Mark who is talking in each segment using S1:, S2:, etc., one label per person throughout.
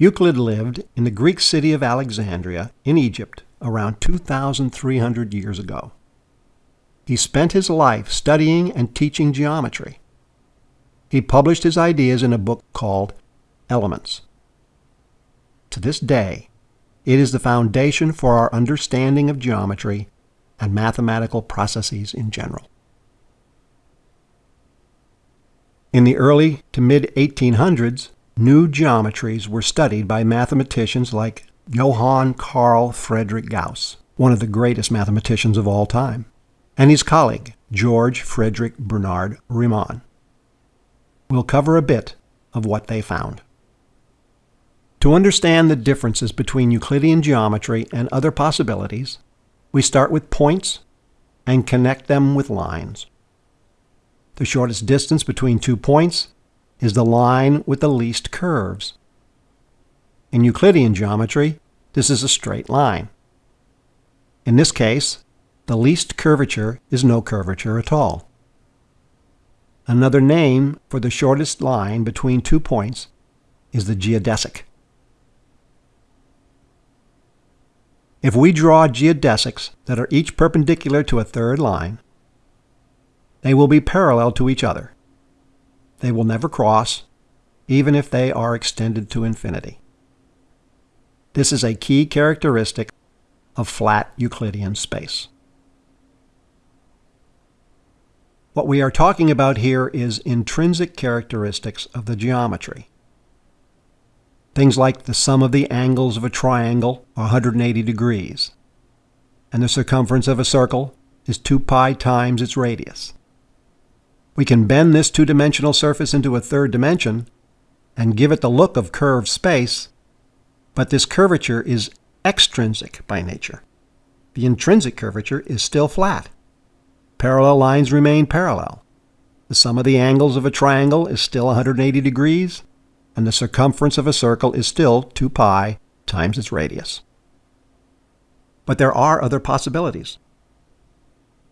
S1: Euclid lived in the Greek city of Alexandria in Egypt around 2,300 years ago. He spent his life studying and teaching geometry. He published his ideas in a book called Elements. To this day, it is the foundation for our understanding of geometry and mathematical processes in general. In the early to mid 1800s, new geometries were studied by mathematicians like Johann Carl Friedrich Gauss, one of the greatest mathematicians of all time, and his colleague, George Frederick Bernard Riemann. We'll cover a bit of what they found. To understand the differences between Euclidean geometry and other possibilities, we start with points and connect them with lines. The shortest distance between two points is the line with the least curves. In Euclidean geometry, this is a straight line. In this case, the least curvature is no curvature at all. Another name for the shortest line between two points is the geodesic. If we draw geodesics that are each perpendicular to a third line, they will be parallel to each other. They will never cross, even if they are extended to infinity. This is a key characteristic of flat Euclidean space. What we are talking about here is intrinsic characteristics of the geometry. Things like the sum of the angles of a triangle are 180 degrees, and the circumference of a circle is 2 pi times its radius. We can bend this two-dimensional surface into a third dimension and give it the look of curved space, but this curvature is extrinsic by nature. The intrinsic curvature is still flat. Parallel lines remain parallel. The sum of the angles of a triangle is still 180 degrees, and the circumference of a circle is still 2 pi times its radius. But there are other possibilities.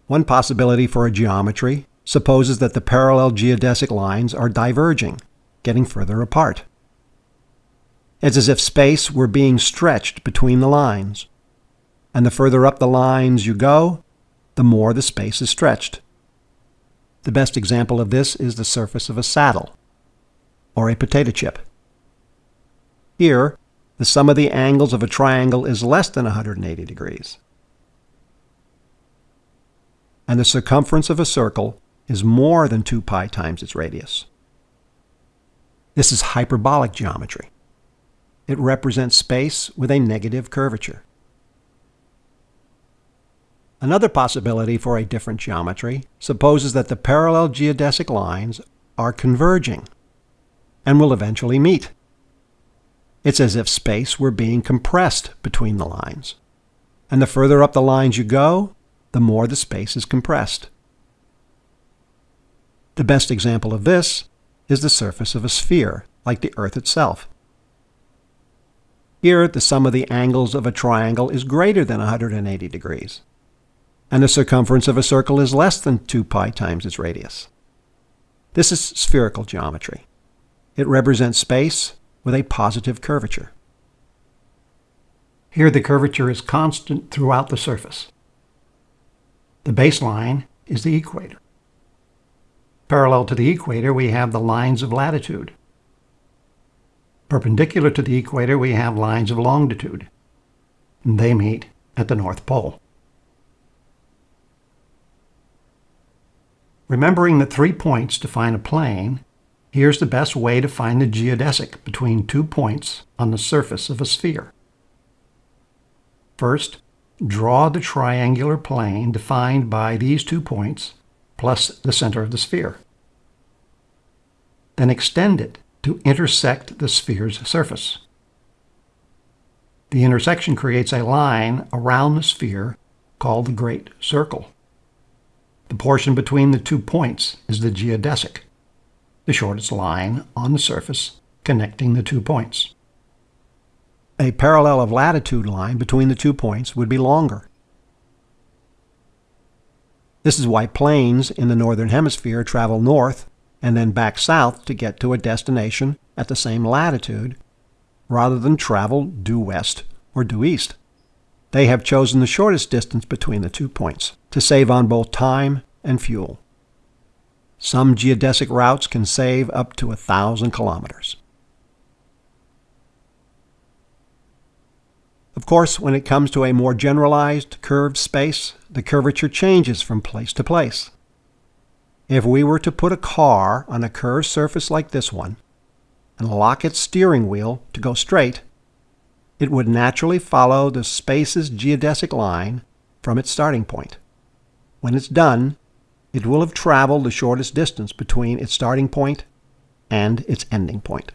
S1: One possibility for a geometry supposes that the parallel geodesic lines are diverging, getting further apart. It's as if space were being stretched between the lines. And the further up the lines you go, the more the space is stretched. The best example of this is the surface of a saddle, or a potato chip. Here, the sum of the angles of a triangle is less than 180 degrees. And the circumference of a circle is more than 2 pi times its radius. This is hyperbolic geometry. It represents space with a negative curvature. Another possibility for a different geometry supposes that the parallel geodesic lines are converging and will eventually meet. It's as if space were being compressed between the lines. And the further up the lines you go, the more the space is compressed. The best example of this is the surface of a sphere, like the Earth itself. Here, the sum of the angles of a triangle is greater than 180 degrees, and the circumference of a circle is less than 2 pi times its radius. This is spherical geometry. It represents space with a positive curvature. Here the curvature is constant throughout the surface. The baseline is the equator. Parallel to the equator, we have the lines of latitude. Perpendicular to the equator, we have lines of longitude. They meet at the North Pole. Remembering the three points define a plane, here's the best way to find the geodesic between two points on the surface of a sphere. First, draw the triangular plane defined by these two points plus the center of the sphere. Then extend it to intersect the sphere's surface. The intersection creates a line around the sphere called the Great Circle. The portion between the two points is the geodesic, the shortest line on the surface connecting the two points. A parallel of latitude line between the two points would be longer. This is why planes in the northern hemisphere travel north and then back south to get to a destination at the same latitude, rather than travel due west or due east. They have chosen the shortest distance between the two points to save on both time and fuel. Some geodesic routes can save up to a thousand kilometers. Of course, when it comes to a more generalized curved space, the curvature changes from place to place. If we were to put a car on a curved surface like this one and lock its steering wheel to go straight, it would naturally follow the space's geodesic line from its starting point. When it's done, it will have traveled the shortest distance between its starting point and its ending point.